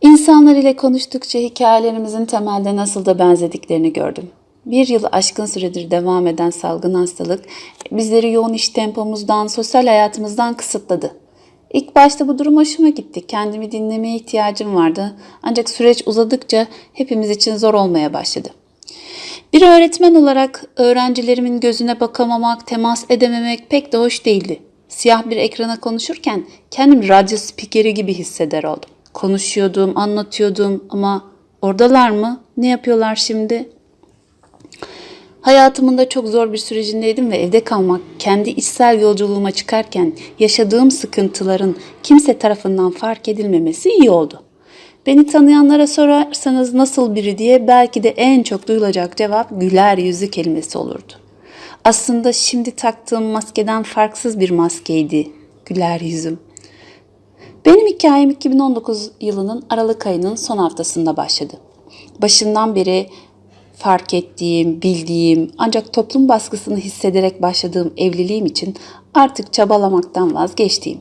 İnsanlar ile konuştukça hikayelerimizin temelde nasıl da benzediklerini gördüm. Bir yıl aşkın süredir devam eden salgın hastalık bizleri yoğun iş tempomuzdan, sosyal hayatımızdan kısıtladı. İlk başta bu durum hoşuma gitti. Kendimi dinlemeye ihtiyacım vardı. Ancak süreç uzadıkça hepimiz için zor olmaya başladı. Bir öğretmen olarak öğrencilerimin gözüne bakamamak, temas edememek pek de hoş değildi. Siyah bir ekrana konuşurken kendimi radyo spikeri gibi hisseder oldum. Konuşuyordum, anlatıyordum ama oradalar mı? Ne yapıyorlar şimdi? Hayatımın da çok zor bir sürecindeydim ve evde kalmak, kendi içsel yolculuğuma çıkarken yaşadığım sıkıntıların kimse tarafından fark edilmemesi iyi oldu. Beni tanıyanlara sorarsanız nasıl biri diye belki de en çok duyulacak cevap güler yüzü kelimesi olurdu. Aslında şimdi taktığım maskeden farksız bir maskeydi güler yüzüm. Benim hikayem 2019 yılının Aralık ayının son haftasında başladı. Başından beri fark ettiğim, bildiğim ancak toplum baskısını hissederek başladığım evliliğim için artık çabalamaktan vazgeçtiğim,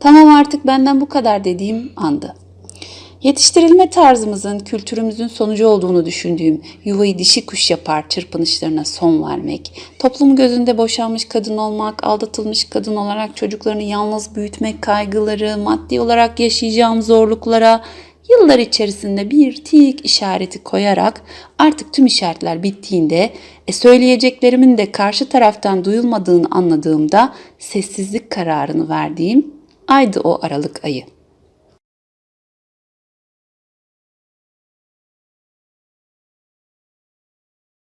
tamam artık benden bu kadar dediğim andı. Yetiştirilme tarzımızın, kültürümüzün sonucu olduğunu düşündüğüm yuvayı dişi kuş yapar çırpınışlarına son vermek, toplum gözünde boşanmış kadın olmak, aldatılmış kadın olarak çocuklarını yalnız büyütmek kaygıları, maddi olarak yaşayacağım zorluklara yıllar içerisinde bir tik işareti koyarak artık tüm işaretler bittiğinde e, söyleyeceklerimin de karşı taraftan duyulmadığını anladığımda sessizlik kararını verdiğim aydı o Aralık ayı.